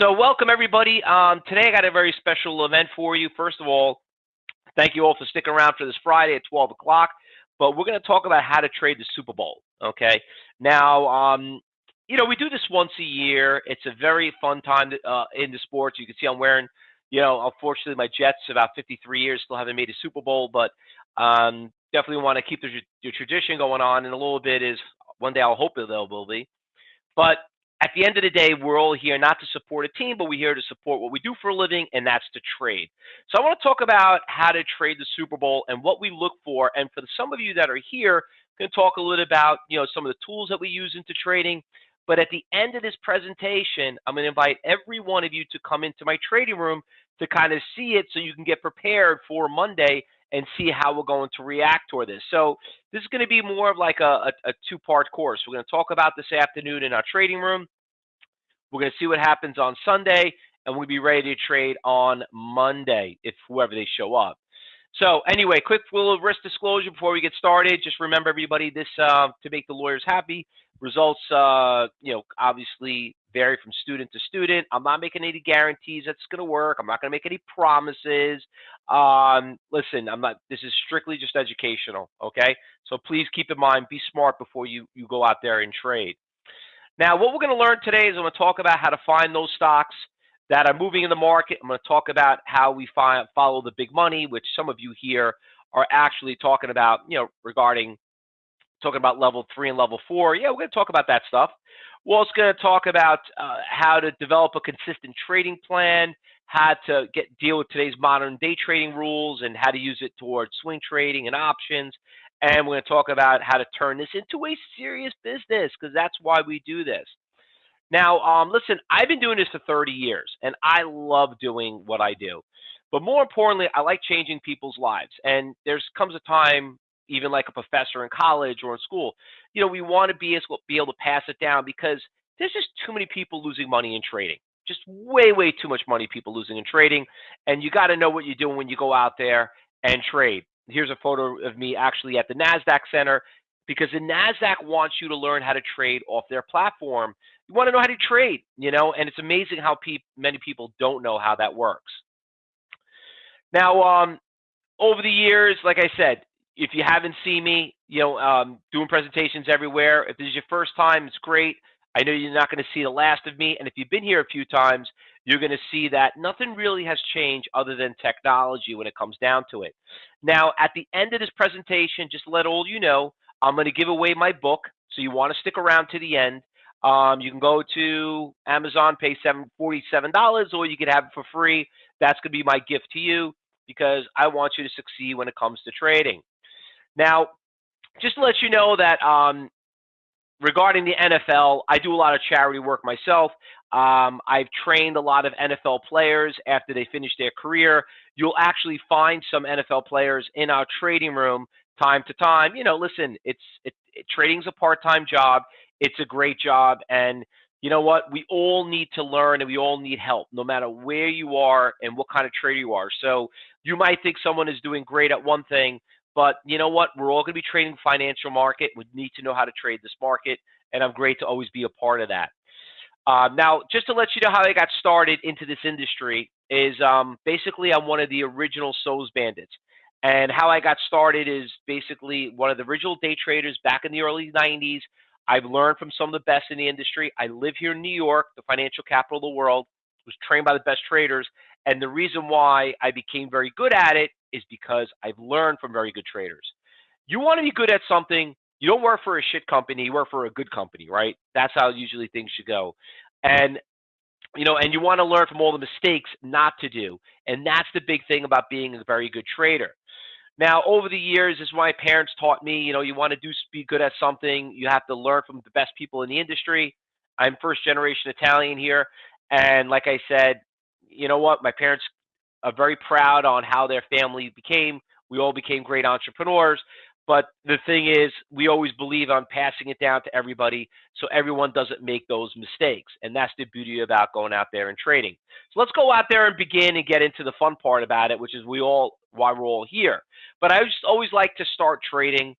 So, welcome everybody. Um, today I got a very special event for you. First of all, thank you all for sticking around for this Friday at 12 o'clock. But we're going to talk about how to trade the Super Bowl. Okay. Now, um, you know, we do this once a year. It's a very fun time uh, in the sports. You can see I'm wearing, you know, unfortunately my Jets about 53 years still haven't made a Super Bowl, but um, definitely want to keep the, tradition going on. And a little bit is one day I'll hope there will be. But at the end of the day, we're all here not to support a team, but we're here to support what we do for a living, and that's to trade. So I want to talk about how to trade the Super Bowl and what we look for. And for some of you that are here, I'm going to talk a little about you know some of the tools that we use into trading. But at the end of this presentation, I'm going to invite every one of you to come into my trading room to kind of see it so you can get prepared for Monday and see how we're going to react toward this. So this is going to be more of like a, a, a two-part course. We're going to talk about this afternoon in our trading room. We're going to see what happens on Sunday, and we'll be ready to trade on Monday if whoever they show up. So anyway, quick little risk disclosure before we get started. Just remember, everybody, this uh, to make the lawyers happy. Results, uh, you know, obviously vary from student to student. I'm not making any guarantees that's going to work. I'm not going to make any promises. Um, listen, I'm not. This is strictly just educational. Okay, so please keep in mind, be smart before you you go out there and trade. Now, what we're going to learn today is I'm going to talk about how to find those stocks that are moving in the market. I'm going to talk about how we follow the big money, which some of you here are actually talking about, you know, regarding talking about level three and level four. Yeah, we're going to talk about that stuff. We're also going to talk about uh, how to develop a consistent trading plan, how to get deal with today's modern day trading rules, and how to use it towards swing trading and options. And we're going to talk about how to turn this into a serious business because that's why we do this. Now, um, listen, I've been doing this for 30 years, and I love doing what I do. But more importantly, I like changing people's lives. And there's comes a time even like a professor in college or in school, you know, we want to be able, be able to pass it down because there's just too many people losing money in trading. Just way, way too much money people losing in trading. And you got to know what you're doing when you go out there and trade. Here's a photo of me actually at the NASDAQ Center because the NASDAQ wants you to learn how to trade off their platform. You want to know how to trade, you know, and it's amazing how pe- many people don't know how that works. Now, um, over the years, like I said, if you haven't seen me, you know, um, doing presentations everywhere, if this is your first time, it's great. I know you're not going to see the last of me. And if you've been here a few times, you're going to see that nothing really has changed other than technology when it comes down to it. Now, at the end of this presentation, just let all you know, I'm going to give away my book. So you want to stick around to the end. Um, you can go to Amazon, pay seven forty-seven dollars, or you can have it for free. That's going to be my gift to you because I want you to succeed when it comes to trading. Now, just to let you know that um, regarding the NFL, I do a lot of charity work myself. Um, I've trained a lot of NFL players after they finish their career. You'll actually find some NFL players in our trading room time to time. You know, listen, it's it, it, trading's a part-time job. It's a great job, and you know what? We all need to learn, and we all need help, no matter where you are and what kind of trader you are. So you might think someone is doing great at one thing, but you know what? We're all going to be trading financial market. We need to know how to trade this market, and I'm great to always be a part of that. Uh, now, just to let you know how I got started into this industry is um, basically I'm one of the original SOES bandits. And how I got started is basically one of the original day traders back in the early 90s. I've learned from some of the best in the industry. I live here in New York, the financial capital of the world, was trained by the best traders. And the reason why I became very good at it is because I've learned from very good traders. You want to be good at something, you don't work for a shit company, you work for a good company, right? That's how usually things should go. And you know, and you want to learn from all the mistakes not to do. And that's the big thing about being a very good trader. Now, over the years, as my parents taught me, you know, you want to do be good at something, you have to learn from the best people in the industry. I'm first generation Italian here, and like I said, you know what? My parents are very proud on how their family became. We all became great entrepreneurs. But the thing is, we always believe on passing it down to everybody so everyone doesn't make those mistakes. And that's the beauty about going out there and trading. So let's go out there and begin and get into the fun part about it, which is we all why we're all here. But I just always like to start trading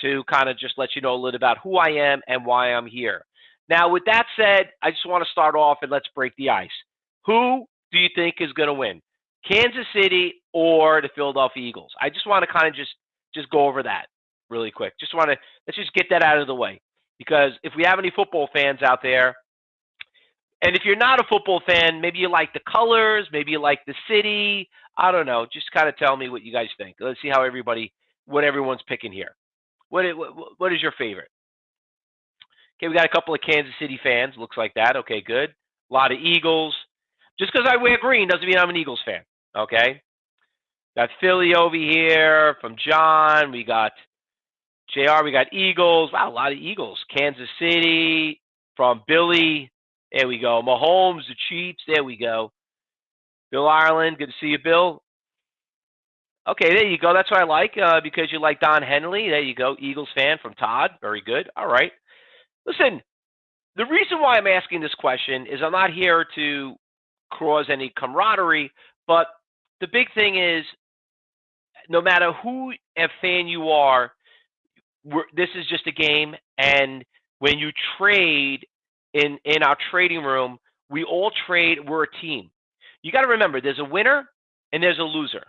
to kind of just let you know a little about who I am and why I'm here. Now, with that said, I just want to start off and let's break the ice. Who do you think is going to win? Kansas City or the Philadelphia Eagles? I just want to kind of just just go over that really quick. Just want to let's just get that out of the way because if we have any football fans out there, and if you're not a football fan, maybe you like the colors, maybe you like the city. I don't know. Just kind of tell me what you guys think. Let's see how everybody, what everyone's picking here. What what, what is your favorite? Okay, we got a couple of Kansas City fans. Looks like that. Okay, good. A lot of Eagles. Just because I wear green doesn't mean I'm an Eagles fan. Okay. Got Philly over here from John. We got JR. We got Eagles. Wow, a lot of Eagles. Kansas City from Billy. There we go. Mahomes, the Chiefs. There we go. Bill Ireland. Good to see you, Bill. Okay, there you go. That's what I like uh, because you like Don Henley. There you go. Eagles fan from Todd. Very good. All right. Listen, the reason why I'm asking this question is I'm not here to cause any camaraderie, but the big thing is no matter who a fan you are, this is just a game. And when you trade in, in our trading room, we all trade, we're a team. You got to remember there's a winner and there's a loser.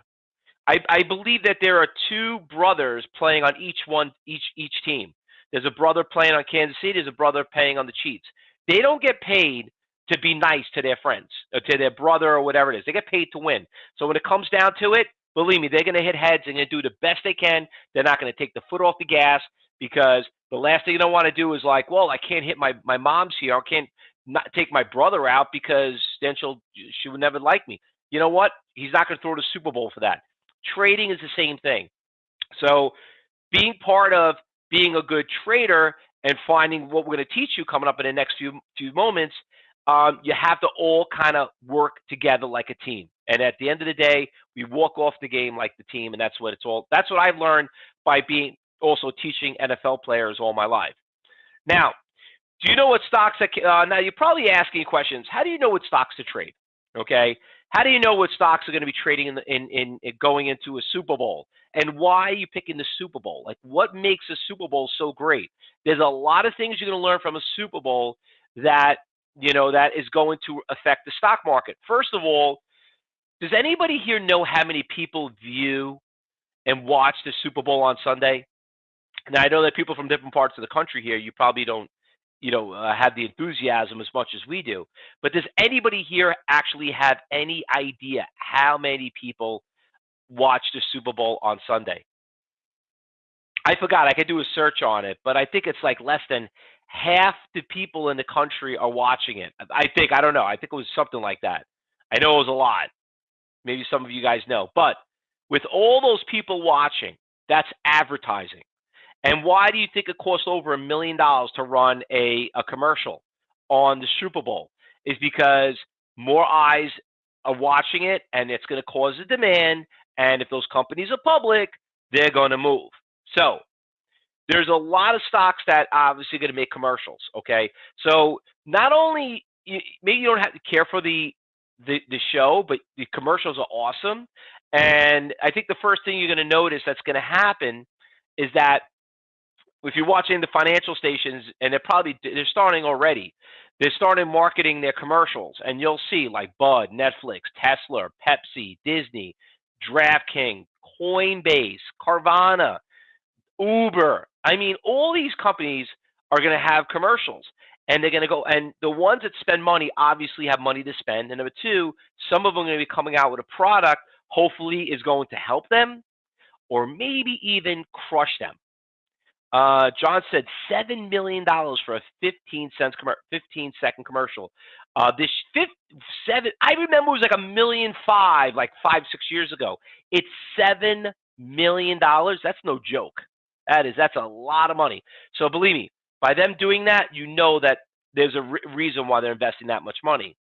I, I believe that there are two brothers playing on each one, each each team. There's a brother playing on Kansas City. There's a brother playing on the Chiefs. They don't get paid to be nice to their friends or to their brother or whatever it is. They get paid to win. So when it comes down to it, believe me, they're going to hit heads and do the best they can. They're not going to take the foot off the gas because the last thing you don't want to do is like, well, I can't hit my my mom's here. I can't not take my brother out because then she'll she would never like me. You know what? He's not going to throw the Super Bowl for that. Trading is the same thing. So being part of being a good trader and finding what we're going to teach you coming up in the next few few moments, um, you have to all kind of work together like a team. And at the end of the day, we walk off the game like the team, and that's what it's all. That's what I've learned by being also teaching NFL players all my life. Now, do you know what stocks? That, uh, now you're probably asking questions. How do you know what stocks to trade? Okay, how do you know what stocks are going to be trading in, in, in, in going into a Super Bowl? And why are you picking the Super Bowl? Like, what makes a Super Bowl so great? There's a lot of things you're going to learn from a Super Bowl that you know that is going to affect the stock market. First of all, does anybody here know how many people view and watch the Super Bowl on Sunday? Now I know that people from different parts of the country here, you probably don't you know, uh, have the enthusiasm as much as we do. But does anybody here actually have any idea how many people watch the Super Bowl on Sunday? I forgot. I could do a search on it, but I think it's like less than half the people in the country are watching it. I think. I don't know. I think it was something like that. I know it was a lot. Maybe some of you guys know. But with all those people watching, that's advertising. And why do you think it costs over a million dollars to run a, a commercial on the Super Bowl? Is because more eyes are watching it and it's going to cause a demand. And if those companies are public, they're going to move. So there's a lot of stocks that obviously going to make commercials. Okay. So not only, maybe you don't have to care for the, the, the show, but the commercials are awesome. And I think the first thing you're going to notice that's going to happen is that if you're watching the financial stations, and they're probably they're starting already. They're starting marketing their commercials, and you'll see like Bud, Netflix, Tesla, Pepsi, Disney, DraftKings, Coinbase, Carvana, Uber. I mean, all these companies are going to have commercials, and they're going to go. And the ones that spend money obviously have money to spend. And number two, some of them are going to be coming out with a product. Hopefully, is going to help them, or maybe even crush them. Uh, John said seven million dollars for a 15 cents com- 15 second commercial. Uh, this fifth, seven, I remember it was like a million five, like five six years ago. It's seven million dollars. That's no joke. That is that's a lot of money. So believe me, by them doing that, you know that there's a re- reason why they're investing that much money.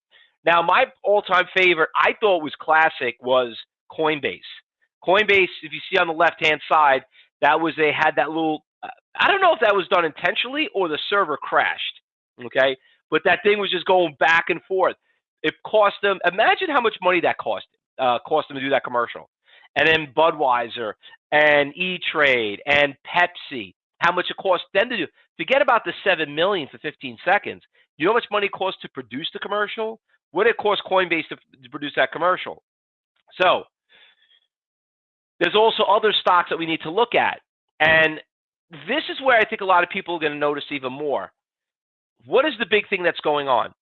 Now, my all-time favorite, I thought was classic, was Coinbase. Coinbase, if you see on the left-hand side, that was they had that little I don't know if that was done intentionally or the server crashed. Okay, but that thing was just going back and forth. It cost them. Imagine how much money that cost. Uh, cost them to do that commercial, and then Budweiser and E Trade and Pepsi. How much it cost them to do? Forget about the seven million for 15 seconds. You know how much money it cost to produce the commercial? What it cost Coinbase to, to produce that commercial? So there's also other stocks that we need to look at. And this is where I think a lot of people are going to notice even more. What is the big thing that's going on?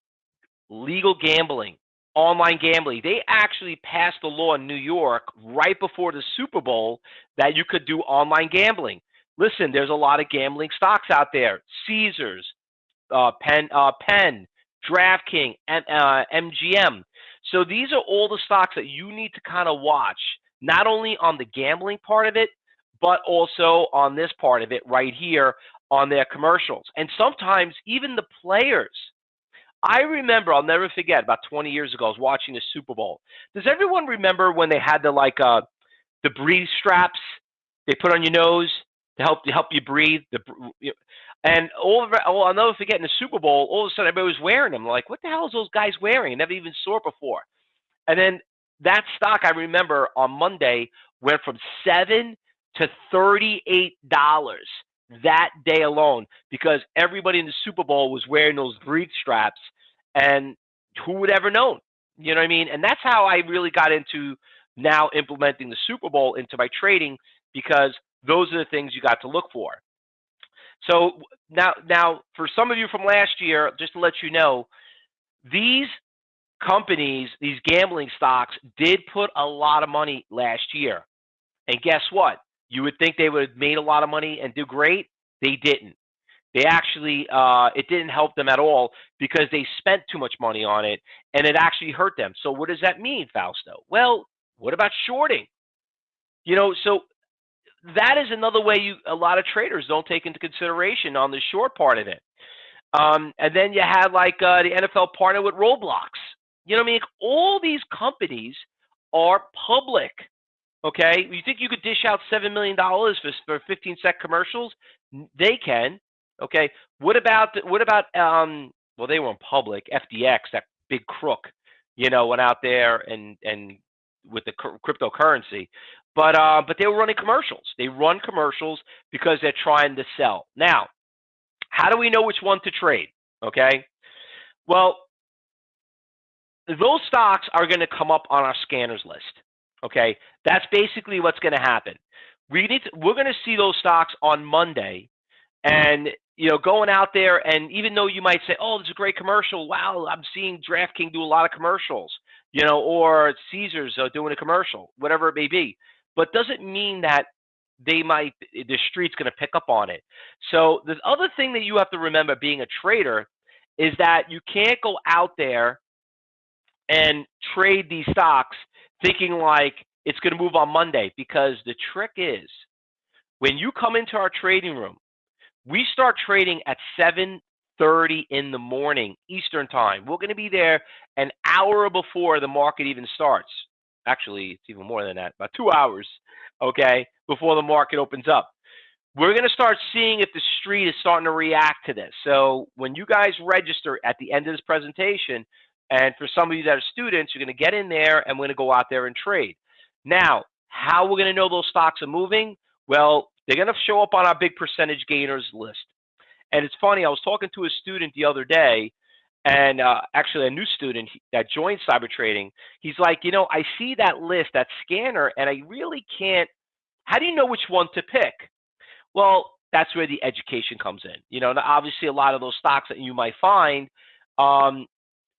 Legal gambling, online gambling. They actually passed a law in New York right before the Super Bowl that you could do online gambling. Listen, there's a lot of gambling stocks out there. Caesars, uh, Penn, uh, Penn, DraftKings, and uh, MGM. So these are all the stocks that you need to kind of watch, not only on the gambling part of it, but also on this part of it right here on their commercials. And sometimes even the players. I remember, I'll never forget, about 20 years ago, I was watching the Super Bowl. Does everyone remember when they had the like uh, the breathe straps they put on your nose to help to help you breathe? The and all of oh, I'll never forget in the Super Bowl, all of a sudden everybody was wearing them. Like, what the hell is those guys wearing? I never even saw it before. And then that stock I remember on Monday went from seven to $38 that day alone because everybody in the Super Bowl was wearing those breathe straps and who would ever known? You know what I mean? And that's how I really got into now implementing the Super Bowl into my trading because those are the things you got to look for. So now, now for some of you from last year, just to let you know, these companies, these gambling stocks, did put a lot of money last year. And guess what? You would think they would have made a lot of money and do great. They didn't. They actually, uh, it didn't help them at all because they spent too much money on it and it actually hurt them. So, what does that mean, Fausto? Well, what about shorting? You know, so that is another way you a lot of traders don't take into consideration on the short part of it. Um, and then you had like uh, the NFL partner with Roblox. You know what I mean? All these companies are public. Okay, you think you could dish out seven million dollars for for 15 sec commercials? They can. Okay, what about what about um? Well, they were in public. FTX, that big crook, you know, went out there and and with the cryptocurrency, but uh, but they were running commercials. They run commercials because they're trying to sell. Now, how do we know which one to trade? Okay, well, those stocks are going to come up on our scanners list. Okay, that's basically what's going to happen. We need to, we're going to see those stocks on Monday, and you know, going out there and even though you might say, "Oh, is a great commercial," wow, I'm seeing DraftKings do a lot of commercials, you know, or Caesars doing a commercial, whatever it may be, but doesn't mean that they might the street's going to pick up on it. So the other thing that you have to remember being a trader is that you can't go out there and trade these stocks thinking like it's going to move on Monday because the trick is when you come into our trading room, we start trading at 7:30 in the morning Eastern time. We're going to be there an hour before the market even starts. Actually, it's even more than that, about 2 hours, okay, before the market opens up. We're going to start seeing if the street is starting to react to this. So, when you guys register at the end of this presentation, and for some of you that are students, you're going to get in there and we're going to go out there and trade. Now, how we're going to know those stocks are moving? Well, they're going to show up on our big percentage gainers list. And it's funny, I was talking to a student the other day, and uh, actually a new student that joined cyber trading. He's like, you know, I see that list, that scanner, and I really can't. How do you know which one to pick? Well, that's where the education comes in. You know, obviously a lot of those stocks that you might find, um,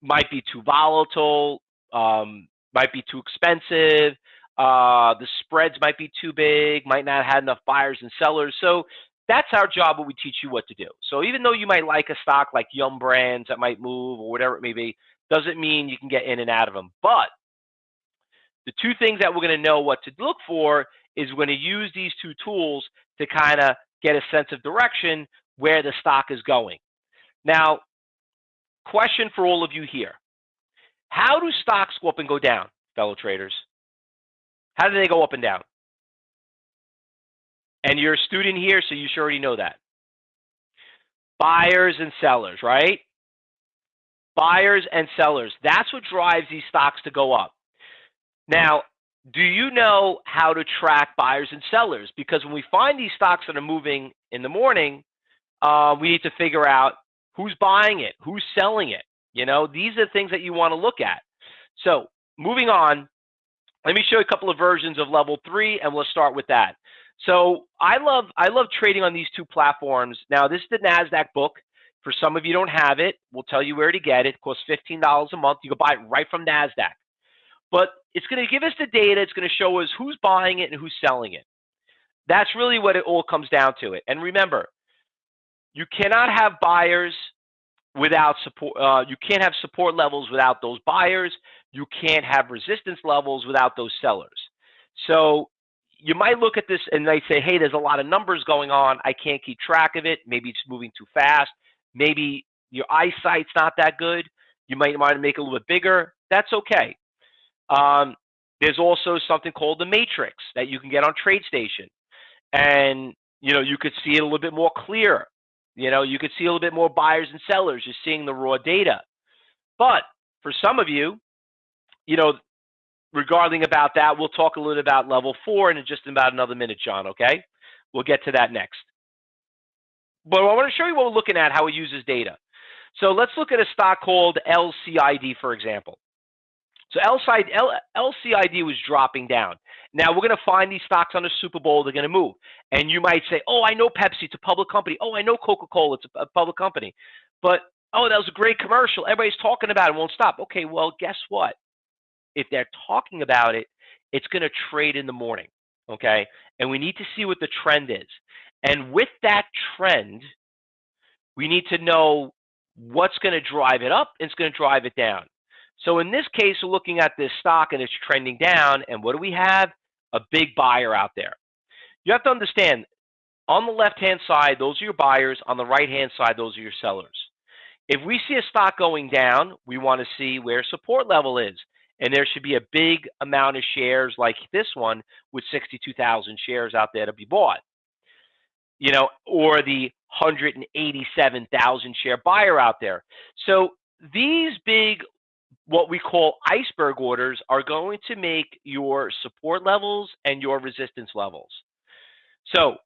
might be too volatile, um, might be too expensive. Uh, the spreads might be too big, might not have enough buyers and sellers. So that's our job when we teach you what to do. So even though you might like a stock like Yum Brands that might move or whatever it may be, doesn't mean you can get in and out of them. But the two things that we're going to know what to look for is we're going to use these two tools to kind of get a sense of direction where the stock is going. Now, question for all of you here. How do stocks go up and go down, fellow traders? How do they go up and down? And you're a student here, so you should already know that. Buyers and sellers, right? Buyers and sellers. That's what drives these stocks to go up. Now, do you know how to track buyers and sellers? Because when we find these stocks that are moving in the morning, uh, we need to figure out who's buying it, who's selling it, You know, these are things that you want to look at. So moving on, let me show you a couple of versions of level three, and we'll start with that. So I love I love trading on these two platforms. Now this is the Nasdaq book. For some of you don't have it, we'll tell you where to get it. It costs fifteen dollars a month. You can buy it right from Nasdaq. But it's going to give us the data. It's going to show us who's buying it and who's selling it. That's really what it all comes down to. It. And remember, you cannot have buyers without support. Uh, you can't have support levels without those buyers. You can't have resistance levels without those sellers. So you might look at this and they say, hey, there's a lot of numbers going on. I can't keep track of it. Maybe it's moving too fast. Maybe your eyesight's not that good. You might want to make it a little bit bigger. That's okay. Um, there's also something called the matrix that you can get on TradeStation. And, you know, you could see it a little bit more clear. You know, you could see a little bit more buyers and sellers You're seeing the raw data. But for some of you, you know, regarding about that, we'll talk a little about level four in just about another minute, John, okay? We'll get to that next. But I want to show you what we're looking at, how it uses data. So let's look at a stock called LCID, for example. So LCID, LCID was dropping down. Now we're going to find these stocks on the Super Bowl. They're going to move. And you might say, oh, I know Pepsi. It's a public company. Oh, I know Coca-Cola. It's a public company. But, oh, that was a great commercial. Everybody's talking about it. Won't stop. Okay, well, guess what? If they're talking about it, it's going to trade in the morning. Okay? And we need to see what the trend is. And with that trend, we need to know what's going to drive it up and it's going to drive it down. So in this case, we're looking at this stock and it's trending down. And what do we have? A big buyer out there. You have to understand, on the left-hand side, those are your buyers. On the right-hand side, those are your sellers. If we see a stock going down, we want to see where support level is. And there should be a big amount of shares like this one with 62,000 shares out there to be bought. You know, or the 187,000 share buyer out there. So these big what we call iceberg orders are going to make your support levels and your resistance levels. So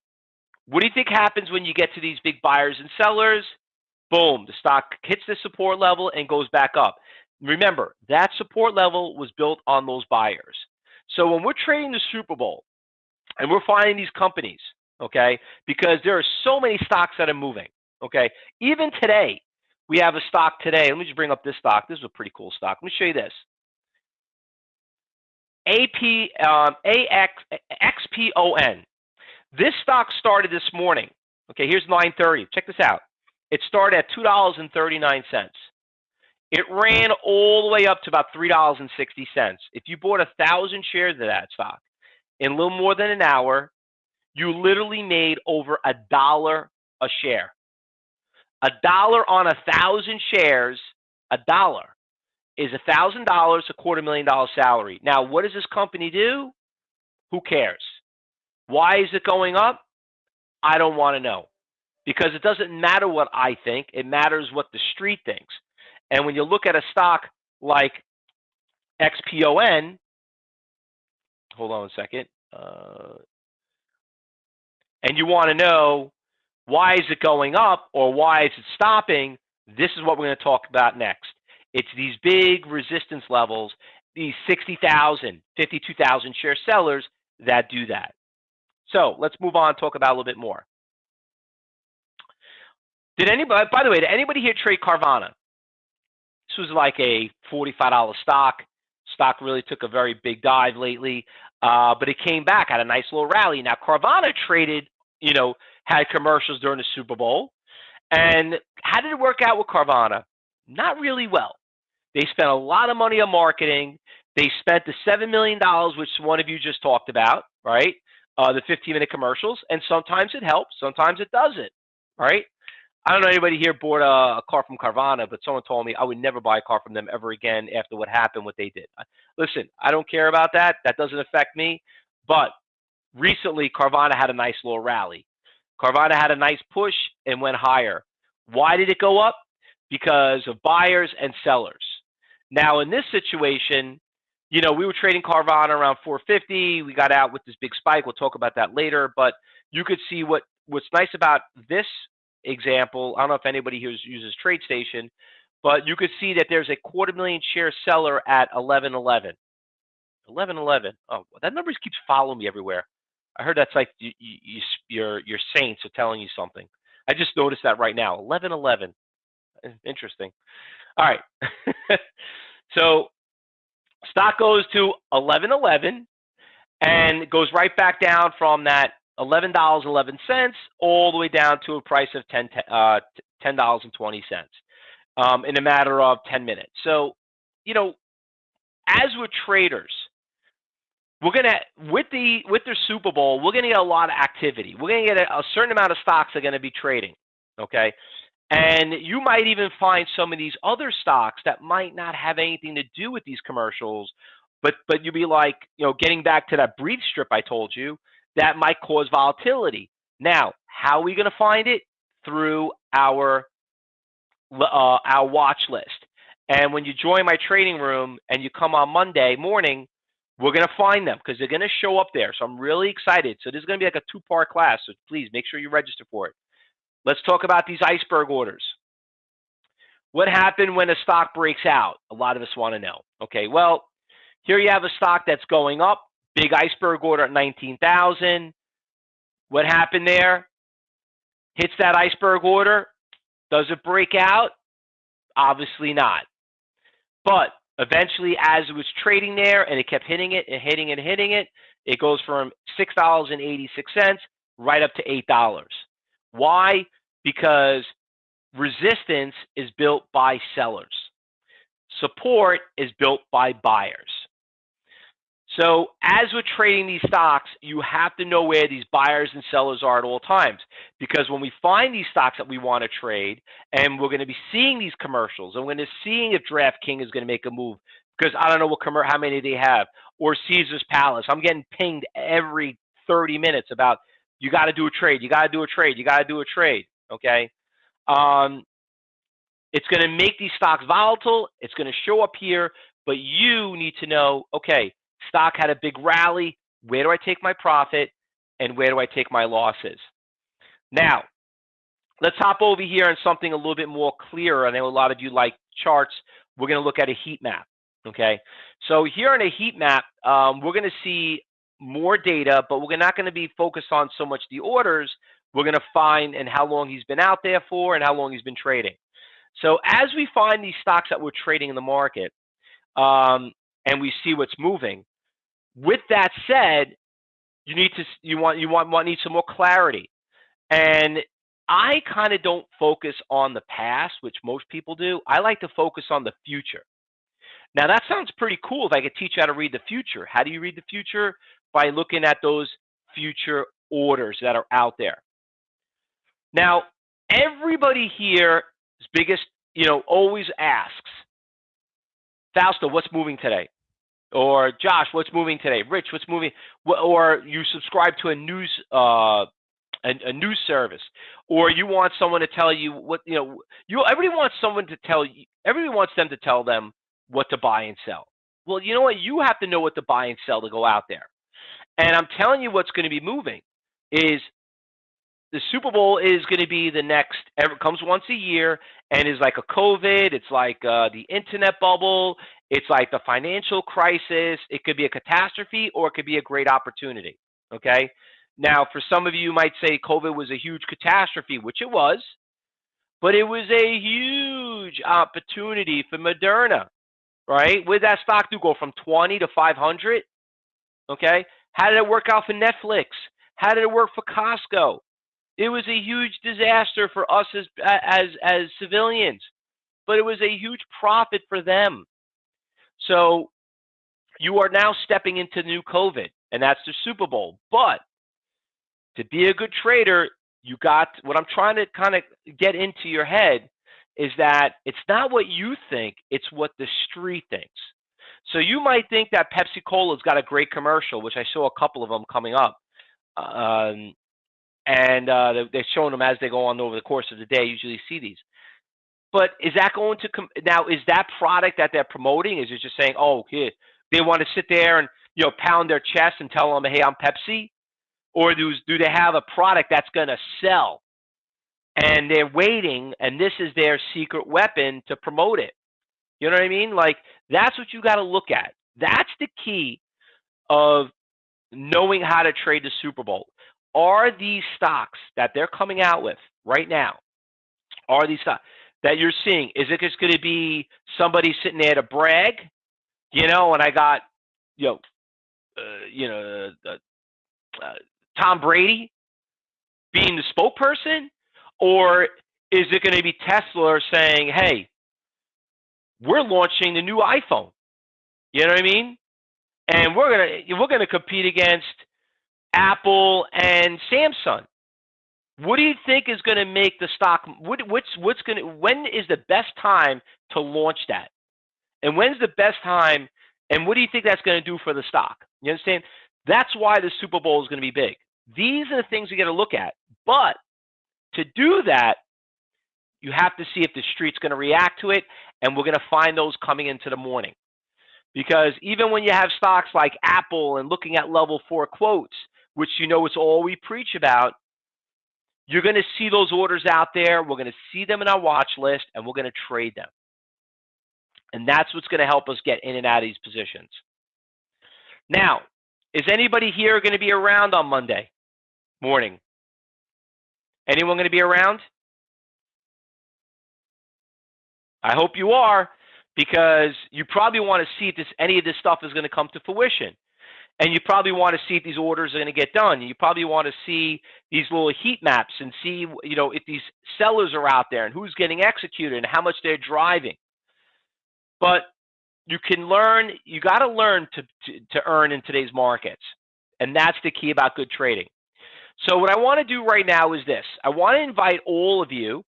what do you think happens when you get to these big buyers and sellers? Boom, the stock hits the support level and goes back up. Remember, that support level was built on those buyers. So when we're trading the Super Bowl and we're finding these companies, okay, because there are so many stocks that are moving, okay, even today, we have a stock today. Let me just bring up this stock. This is a pretty cool stock. Let me show you this. AP, um, AX, XPON. This stock started this morning. Okay, here's 930. Check this out. It started at $2.39. It ran all the way up to about $3.60. If you bought a thousand shares of that stock in a little more than an hour, you literally made over a dollar a share. A dollar on a thousand shares, a dollar is a thousand dollars, a quarter million dollar salary. Now, what does this company do? Who cares? Why is it going up? I don't want to know. Because it doesn't matter what I think, it matters what the street thinks. And when you look at a stock like XPON, hold on a second, uh, and you want to know why is it going up or why is it stopping? This is what we're going to talk about next. It's these big resistance levels, these 60,000, 52,000 share sellers that do that. So let's move on talk about a little bit more. Did anybody, by the way, did anybody here trade Carvana? This was like a $45 stock. Stock really took a very big dive lately, uh, but it came back, had a nice little rally. Now, Carvana traded, you know, had commercials during the Super Bowl. And how did it work out with Carvana? Not really well. They spent a lot of money on marketing. They spent the $7 million, which one of you just talked about, right? Uh, the 15 minute commercials. And sometimes it helps, sometimes it doesn't, right? I don't know anybody here bought a, a, car from Carvana, but someone told me I would never buy a car from them ever again after what happened, what they did. Listen, I don't care about that. That doesn't affect me. But recently, Carvana had a nice little rally. Carvana had a nice push and went higher. Why did it go up? Because of buyers and sellers. Now, in this situation, you know, we were trading Carvana around 450. We got out with this big spike. We'll talk about that later. But you could see what what's nice about this example. I don't know if anybody here uses TradeStation, but you could see that there's a quarter million share seller at 1111. 1111. Oh, that number keeps following me everywhere. I heard that's like you, you, your your saints are telling you something. I just noticed that right now. 1111. Interesting. All right. so stock goes to 1111 and goes right back down from that $11.11 all the way down to a price of 10 uh, $10.20 um, in a matter of 10 minutes. So, you know, as we're traders, we're gonna with the with the Super Bowl, we're gonna get a lot of activity. We're gonna get a, a certain amount of stocks are gonna be trading. Okay. And you might even find some of these other stocks that might not have anything to do with these commercials, but but you'd be like, you know, getting back to that breathe strip I told you, that might cause volatility. Now, how are we going to find it? Through our uh, our watch list. And when you join my trading room and you come on Monday morning, we're going to find them because they're going to show up there. So I'm really excited. So this is going to be like a two-part class. So please make sure you register for it. Let's talk about these iceberg orders. What happened when a stock breaks out? A lot of us want to know. Okay, well, here you have a stock that's going up, big iceberg order at 19,000. What happened there? Hits that iceberg order. Does it break out? Obviously not. But eventually, as it was trading there and it kept hitting it and hitting it and hitting it, it goes from $6.86 right up to $8. Why? Because resistance is built by sellers. Support is built by buyers. So as we're trading these stocks, you have to know where these buyers and sellers are at all times. Because when we find these stocks that we want to trade, and we're going to be seeing these commercials, and we're going to seeing if DraftKings is going to make a move, because I don't know what commer- how many they have, or Caesar's Palace. I'm getting pinged every 30 minutes about you got to do a trade, you got to do a trade, you got to do a trade. Okay, um, it's going to make these stocks volatile. It's going to show up here, but you need to know, okay Stock had a big rally. Where do I take my profit and where do I take my losses? Now, let's hop over here on something a little bit more clear. I know a lot of you like charts. We're going to look at a heat map. Okay, so here on a heat map, um, we're going to see more data, but we're not going to be focused on so much the orders. We're going to find and how long he's been out there for and how long he's been trading. So as we find these stocks that we're trading in the market, um, and we see what's moving. With that said, you need to you want you want, want need some more clarity. And I kind of don't focus on the past, which most people do. I like to focus on the future. Now that sounds pretty cool if I could teach you how to read the future. How do you read the future? By looking at those future orders that are out there. Now, everybody here's biggest, you know, always asks, Fausto, what's moving today? Or Josh, what's moving today? Rich, what's moving? Or you subscribe to a news uh, a, a, news service, or you want someone to tell you what you know. You everybody wants someone to tell you. Everybody wants them to tell them what to buy and sell. Well, you know what? You have to know what to buy and sell to go out there. And I'm telling you, what's going to be moving is the Super Bowl is going to be the next. ever comes once a year, and is like a COVID. It's like uh, the internet bubble. It's like the financial crisis. It could be a catastrophe, or it could be a great opportunity. Okay. Now, for some of you, you might say COVID was a huge catastrophe, which it was, but it was a huge opportunity for Moderna, right? Where that stock do go from 20 to 500? Okay. How did it work out for Netflix? How did it work for Costco? It was a huge disaster for us as as as civilians, but it was a huge profit for them. So you are now stepping into new COVID, and that's the Super Bowl. But to be a good trader, you got what I'm trying to kind of get into your head is that it's not what you think, it's what the street thinks. So you might think that Pepsi Cola's got a great commercial, which I saw a couple of them coming up. Um, and uh, they're showing them as they go on over the course of the day. Usually see these. But is that going to come now? Is that product that they're promoting? Is it just saying, "Oh, here they want to sit there and you know pound their chest and tell them, hey, I'm Pepsi," or do do they have a product that's going to sell? and they're waiting, and this is their secret weapon to promote it. You know what I mean? Like that's what you got to look at. That's the key of knowing how to trade the Super Bowl. Are these stocks that they're coming out with right now? Are these stocks that you're seeing? Is it just going to be somebody sitting there to brag? You know, and I got, you know, uh, you know, uh, uh, Tom Brady being the spokesperson, or is it going to be Tesla saying, "Hey, we're launching the new iPhone"? You know what I mean? And we're gonna we're gonna compete against Apple and Samsung. What do you think is going to make the stock? What, what's what's going to? When is the best time to launch that? And when's the best time? And what do you think that's going to do for the stock? You understand? That's why the Super Bowl is going to be big. These are the things you got to look at. But to do that, you have to see if the street's going to react to it, and we're going to find those coming into the morning. Because even when you have stocks like Apple and looking at level four quotes, which you know is all we preach about, you're going to see those orders out there. We're going to see them in our watch list, and we're going to trade them. And that's what's going to help us get in and out of these positions. Now, is anybody here going to be around on Monday morning? Anyone going to be around? I hope you are, because you probably want to see if this, any of this stuff is going to come to fruition. And you probably want to see if these orders are going to get done. You probably want to see these little heat maps and see, you know, if these sellers are out there and who's getting executed and how much they're driving. But you can learn, you got to learn to, to, earn in today's markets. And that's the key about good trading. So what I want to do right now is this. I want to invite all of you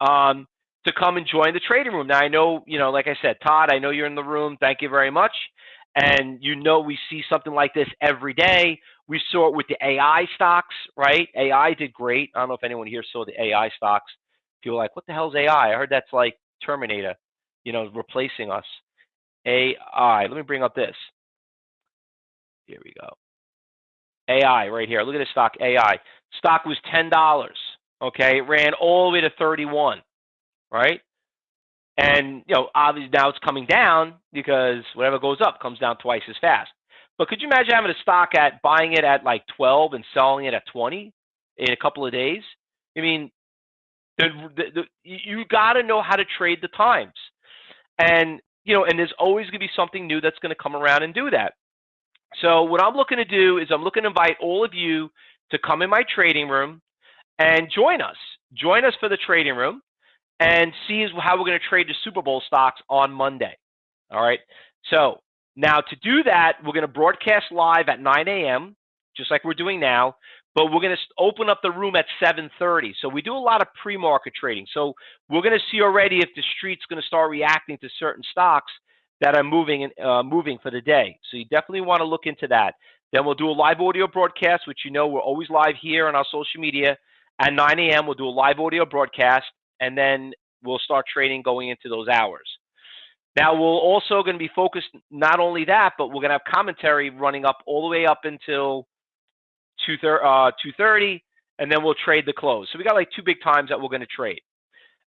um, to come and join the trading room. Now I know, you know, like I said, Todd, I know you're in the room. Thank you very much. And you know we see something like this every day. We saw it with the AI stocks, right? AI did great. I don't know if anyone here saw the AI stocks. People like, what the hell is AI? I heard that's like Terminator, you know, replacing us. AI. Let me bring up this. Here we go. AI right here. Look at this stock AI. Stock was $10. Okay, it ran all the way to 31, right? And you know, obviously now it's coming down because whatever goes up comes down twice as fast. But could you imagine having a stock at buying it at like 12 and selling it at 20 in a couple of days? I mean, the, the, the, you got to know how to trade the times, and you know, and there's always going to be something new that's going to come around and do that. So what I'm looking to do is I'm looking to invite all of you to come in my trading room and join us. Join us for the trading room and see how we're going to trade the Super Bowl stocks on Monday. All right. So now to do that, we're going to broadcast live at 9 a.m., just like we're doing now. But we're going to open up the room at 7:30. So we do a lot of pre-market trading. So we're going to see already if the street's going to start reacting to certain stocks that are moving uh, moving for the day. So you definitely want to look into that. Then we'll do a live audio broadcast, which you know we're always live here on our social media. At 9 a.m., we'll do a live audio broadcast, and then we'll start trading going into those hours. Now we're also going to be focused not only that, but we're going to have commentary running up all the way up until 2:30, uh, 2:30, and then we'll trade the close. So we got like two big times that we're going to trade.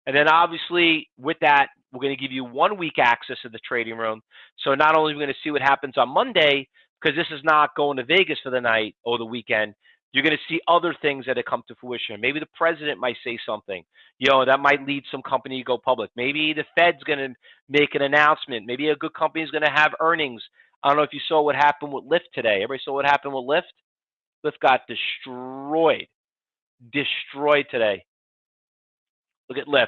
And then obviously with that, we're going to give you one week access to the trading room. So not only are we going to see what happens on Monday, because this is not going to Vegas for the night or the weekend, you're going to see other things that have come to fruition. Maybe the president might say something, you know, that might lead some company to go public. Maybe the Fed's going to make an announcement. Maybe a good company is going to have earnings. I don't know if you saw what happened with Lyft today. Everybody saw what happened with Lyft? Lyft got destroyed, destroyed today. Look at Lyft.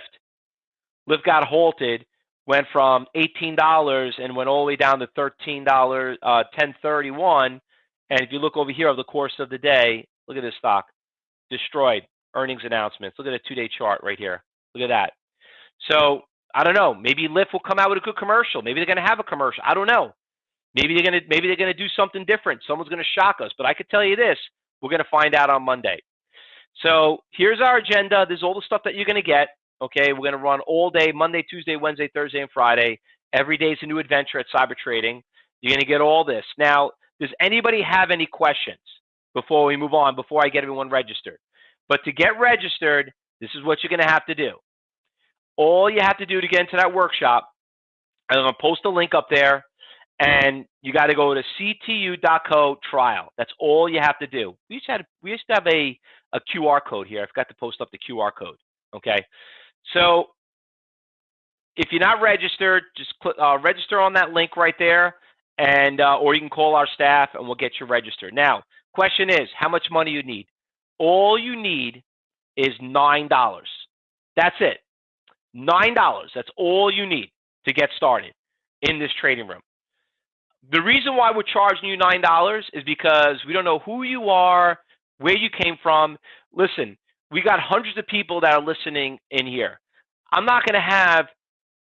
Lyft got halted, went from $18 and went all the way down to $13, uh, 1031. And if you look over here over the course of the day, look at this stock, destroyed. Earnings announcements. Look at a two-day chart right here. Look at that. So I don't know. Maybe Lyft will come out with a good commercial. Maybe they're going to have a commercial. I don't know. Maybe they're going to maybe they're going to do something different. Someone's going to shock us. But I could tell you this: we're going to find out on Monday. So here's our agenda. There's all the stuff that you're going to get. Okay, we're going to run all day Monday, Tuesday, Wednesday, Thursday, and Friday. Every day is a new adventure at Cyber Trading. You're going to get all this. Now, does anybody have any questions before we move on, before I get everyone registered? But to get registered, This is what you're going to have to do. All you have to do to get into that workshop, I'm going to post a link up there, and you got to go to ctu.co trial. That's all you have to do. We used to have, we used to have a, a QR code here. I forgot to post up the QR code. Okay. So if you're not registered, just click, uh, register on that link right there, and uh, or you can call our staff and we'll get you registered. Now, question is, how much money you need? All you need is nine dollars. That's it. Nine dollars. That's all you need to get started in this trading room. The reason why we're charging you nine dollars is because we don't know who you are, where you came from. Listen, we got hundreds of people that are listening in here. I'm not going to have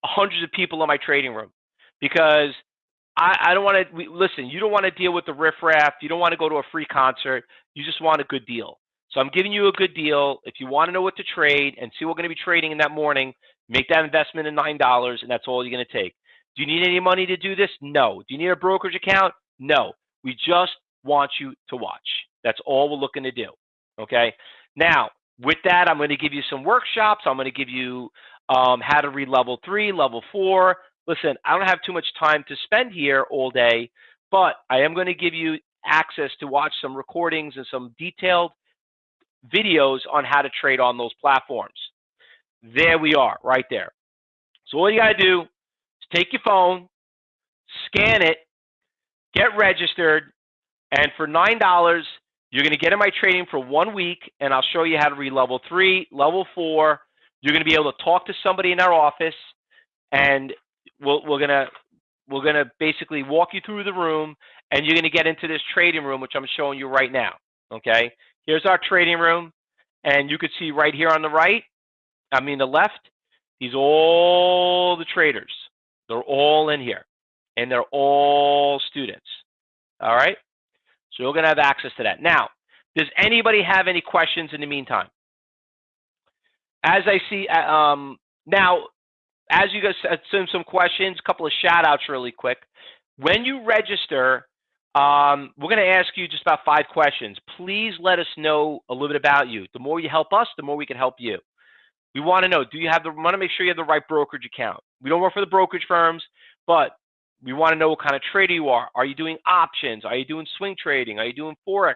hundreds of people in my trading room because I, I don't want to listen. You don't want to deal with the riffraff. You don't want to go to a free concert. You just want a good deal. So I'm giving you a good deal. If you want to know what to trade and see what we're going to be trading in that morning, make that investment in nine dollars, and that's all you're going to take. Do you need any money to do this? No. Do you need a brokerage account? No. We just want you to watch. That's all we're looking to do. Okay. Now, with that, I'm going to give you some workshops. I'm going to give you um, how to read level three, level four. Listen, I don't have too much time to spend here all day, but I am going to give you access to watch some recordings and some detailed videos on how to trade on those platforms. There we are, right there. So all you got to do is take your phone, scan it, get registered, and for $9, you're going to get in my training for one week, and I'll show you how to read level three, level four. You're going to be able to talk to somebody in our office, and we'll, we're to we're to basically walk you through the room, and you're to get into this trading room, which I'm showing you right now. Okay, here's our trading room, and you could see right here on the right, I mean the left, these all the traders. They're all in here, and they're all students. All right. So you're to have access to that. Now, does anybody have any questions in the meantime? As I see, uh, um, now, as you guys send some questions, a couple of shout outs really quick. When you register, um, we're going to ask you just about five questions. Please let us know a little bit about you. The more you help us, the more we can help you. We want to know, do you have the, want to make sure you have the right brokerage account. We don't work for the brokerage firms, but we want to know what kind of trader you are. Are you doing options? Are you doing swing trading? Are you doing forex?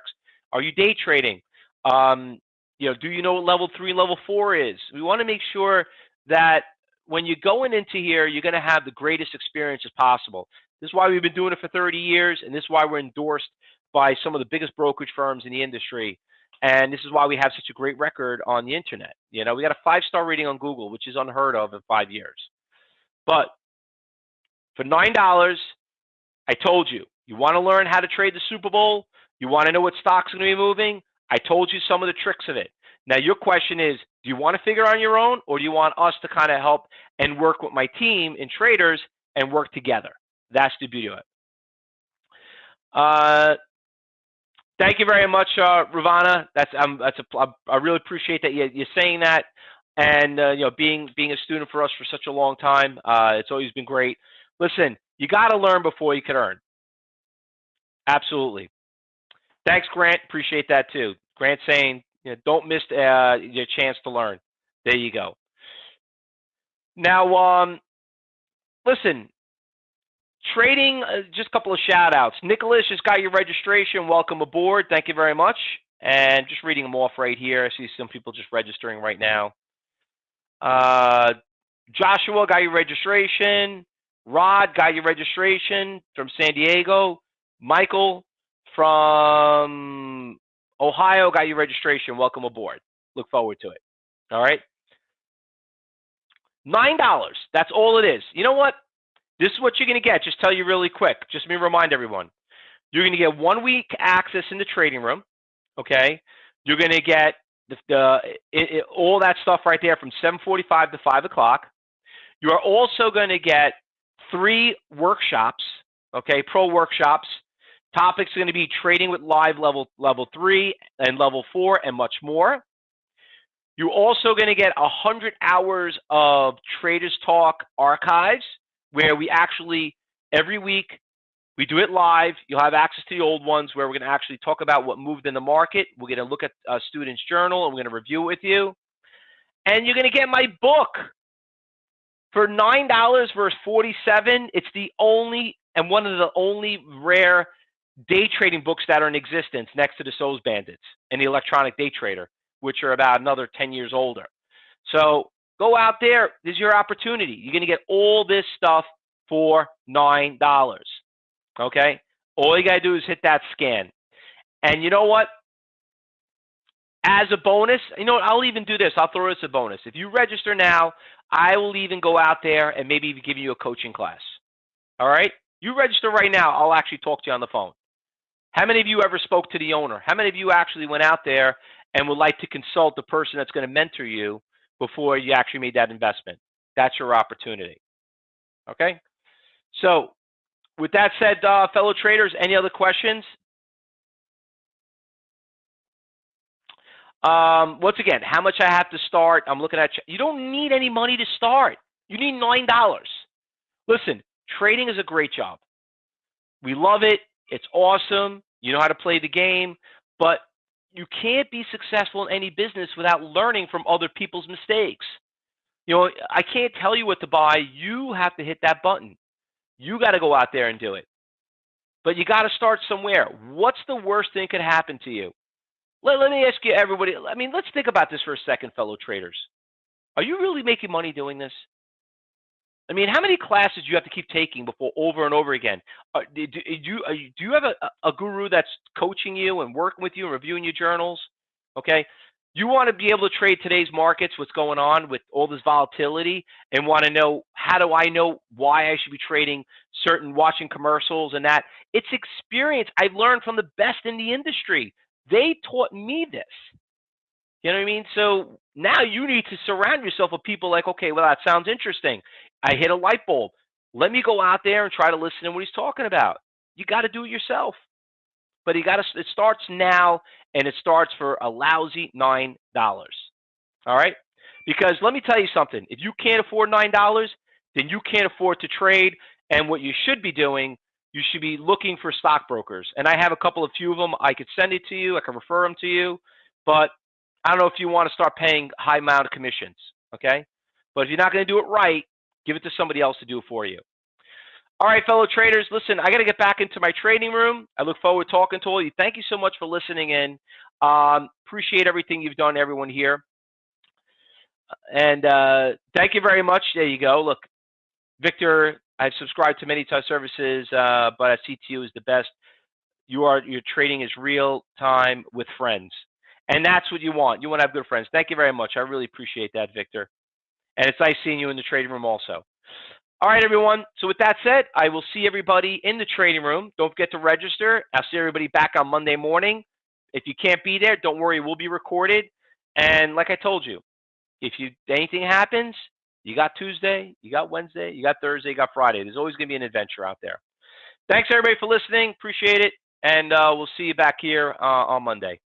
Are you day trading? Um, you know, do you know what level three, level four is? We want to make sure that when you're going into here, you're going to have the greatest experience as possible. This is why we've been doing it for 30 years, and this is why we're endorsed by some of the biggest brokerage firms in the industry. And this is why we have such a great record on the internet. You know, we got a five-star rating on Google, which is unheard of in five years. But for $9, I told you, you want to learn how to trade the Super Bowl? You want to know what stocks are going to be moving? I told you some of the tricks of it. Now, your question is, do you want to figure on your own or do you want us to kind of help and work with my team in traders and work together? That's the beauty of it. Uh, thank you very much, uh, Ravana. That's um, that's a, I really appreciate that you, you're saying that, and uh, you know, being being a student for us for such a long time. Uh, it's always been great. Listen, you got to learn before you can earn. Absolutely. Thanks, Grant. Appreciate that too. Grant saying, you know, don't miss uh, your chance to learn. There you go. Now, um, listen, trading, uh, just a couple of shout outs. Nicholas just got your registration. Welcome aboard. Thank you very much. And just reading them off right here. I see some people just registering right now. Uh, Joshua got your registration. Rod got your registration from San Diego. Michael from Ohio got your registration. Welcome aboard. Look forward to it. All right. Nine dollars. That's all it is. You know what? This is what you're going to get. Just tell you really quick. Just me remind everyone. You're going to get one week access in the trading room. Okay. You're going to get the, the it, it, all that stuff right there from 7:45 to 5 o'clock. You are also going to get three workshops, okay, pro workshops. Topics are going to be trading with live level level three and level four and much more. You're also going to get 100 hours of Traders Talk archives where we actually, every week, we do it live. You'll have access to the old ones where we're going to actually talk about what moved in the market. We're going to look at a student's journal and we're going to review it with you. And you're going to get my book for $9 versus 47 It's the only and one of the only rare day trading books that are in existence next to the SOES Bandits and the Electronic Day Trader, which are about another 10 years older. So go out there. This is your opportunity. You're going to get all this stuff for $9. Okay? All you got to do is hit that scan. And you know what? As a bonus, you know what? I'll even do this. I'll throw this a bonus. If you register now, I will even go out there and maybe even give you a coaching class. All right? You register right now, I'll actually talk to you on the phone. How many of you ever spoke to the owner? How many of you actually went out there and would like to consult the person that's going to mentor you before you actually made that investment? That's your opportunity. Okay? So, with that said, uh, fellow traders, any other questions? Um, once again, how much I have to start? I'm looking at you. don't need any money to start. You need nine dollars. Listen, trading is a great job. We love it. It's awesome. You know how to play the game, but you can't be successful in any business without learning from other people's mistakes. You know, I can't tell you what to buy. You have to hit that button. You got to go out there and do it. But you got to start somewhere. What's the worst thing could happen to you? Let, let me ask you, everybody. I mean, let's think about this for a second, fellow traders. Are you really making money doing this? I mean, how many classes do you have to keep taking before over and over again? Uh, do, do, you, do you have a, a guru that's coaching you and working with you and reviewing your journals? Okay. You want to be able to trade today's markets, what's going on with all this volatility, and want to know how do I know why I should be trading certain watching commercials and that. It's experience. I've learned from the best in the industry. They taught me this. You know what I mean? So now you need to surround yourself with people like, okay, well, that sounds interesting. I hit a light bulb. Let me go out there and try to listen to what he's talking about. You got to do it yourself. But you got to. It starts now, and it starts for a lousy nine dollars. All right? Because let me tell you something. If you can't afford nine dollars, then you can't afford to trade. And what you should be doing you should be looking for stockbrokers. And I have a couple of few of them. I could send it to you. I can refer them to you. But I don't know if you want to start paying high amount of commissions. Okay. But if you're not going to do it right, give it to somebody else to do it for you. All right, fellow traders, listen, I got to get back into my trading room. I look forward to talking to all you. Thank you so much for listening in. Um, appreciate everything you've done, everyone here. And uh, thank you very much. There you go. Look, Victor I've subscribed to many services, uh, but CTU is the best. You are your trading is real time with friends, and that's what you want. You want to have good friends. Thank you very much. I really appreciate that, Victor. And it's nice seeing you in the trading room also. All right, everyone. So with that said, I will see everybody in the trading room. Don't forget to register. I'll see everybody back on Monday morning. If you can't be there, don't worry. We'll be recorded. And like I told you, if you anything happens, you got Tuesday, you got Wednesday, you got Thursday, you got Friday. There's always going to be an adventure out there. Thanks, everybody, for listening. Appreciate it. And uh, we'll see you back here uh, on Monday.